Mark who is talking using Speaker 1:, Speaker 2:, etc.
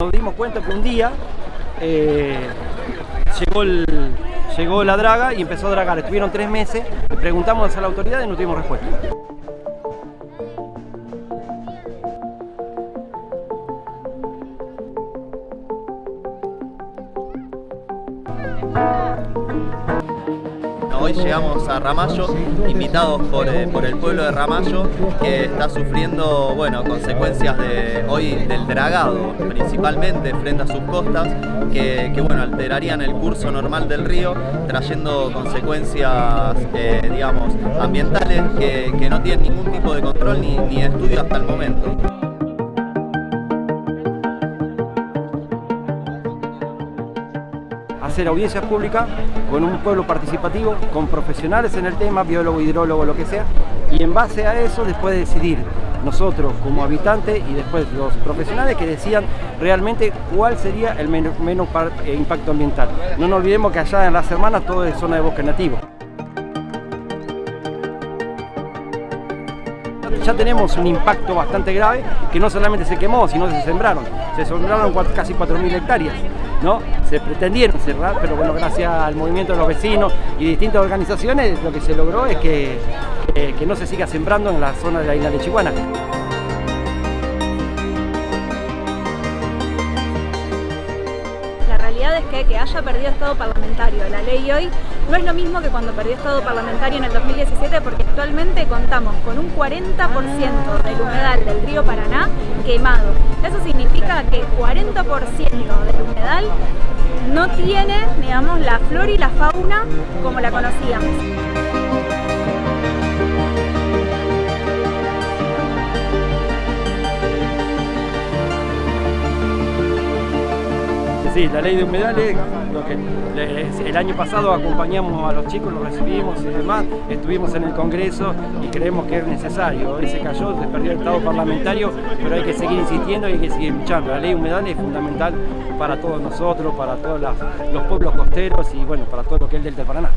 Speaker 1: Nos dimos cuenta que un día eh, llegó, el, llegó la draga y empezó a dragar. Estuvieron tres meses, preguntamos a la autoridad y no tuvimos respuesta.
Speaker 2: Hoy llegamos a Ramallo, invitados por, eh, por, el pueblo de Ramallo, que está sufriendo bueno, consecuencias de, hoy del dragado, principalmente frente a sus costas, que, bueno, alterarían el curso normal del río, trayendo consecuencias eh, digamos, ambientales que, que, no tienen ningún tipo de control ni, ni de estudio hasta el momento.
Speaker 1: Hacer audiencias públicas con un pueblo participativo, con profesionales en el tema, biólogo, hidrólogo, lo que sea, y en base a eso después de decidir nosotros como habitantes y después los profesionales que decían realmente cuál sería el menos, menos eh, impacto ambiental. No nos olvidemos que allá en las hermanas todo es zona de bosque nativo. ya tenemos un impacto bastante grave que no solamente se quemó, sino se sembraron. Se sembraron casi 4.000 hectáreas. ¿No? Se pretendieron cerrar, pero bueno, gracias al movimiento de los vecinos y distintas organizaciones, lo que se logró es que, que, que no se siga sembrando en la zona de la isla de Chihuahua.
Speaker 3: Que haya perdido estado parlamentario la ley hoy no es lo mismo que cuando perdió estado parlamentario en el 2017 porque actualmente contamos con un 40% del humedal del río Paraná quemado. Eso significa que 40% del humedal no tiene, digamos, la flora y la fauna como la conocíamos.
Speaker 1: Sí, la ley de humedales, lo que el año pasado acompañamos a los chicos, los recibimos y demás, estuvimos en el Congreso y creemos que es necesario. Hoy se cayó, se perdió el Estado parlamentario, pero hay que seguir insistiendo y hay que seguir luchando. La ley de humedales es fundamental para todos nosotros, para todos los pueblos costeros y bueno, para todo lo que es el del Paraná.